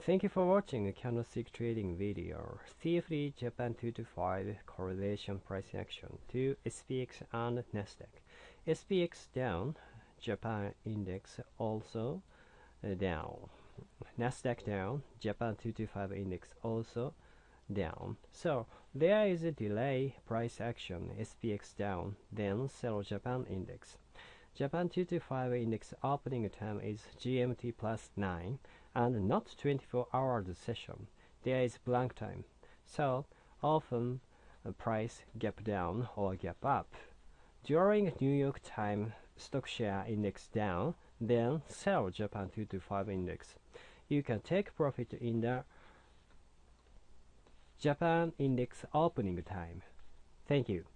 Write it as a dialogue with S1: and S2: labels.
S1: Thank you for watching a candlestick trading video. CFD Japan 225 correlation price action to SPX and Nasdaq. SPX down, Japan index also uh, down. Nasdaq down, Japan 225 index also down. So there is a delay price action, SPX down, then sell Japan index. Japan 225 index opening time is GMT plus 9 and not 24 hours session. There is blank time. So often price gap down or gap up. During New York time stock share index down, then sell Japan 225 index. You can take profit in the Japan index opening time. Thank you.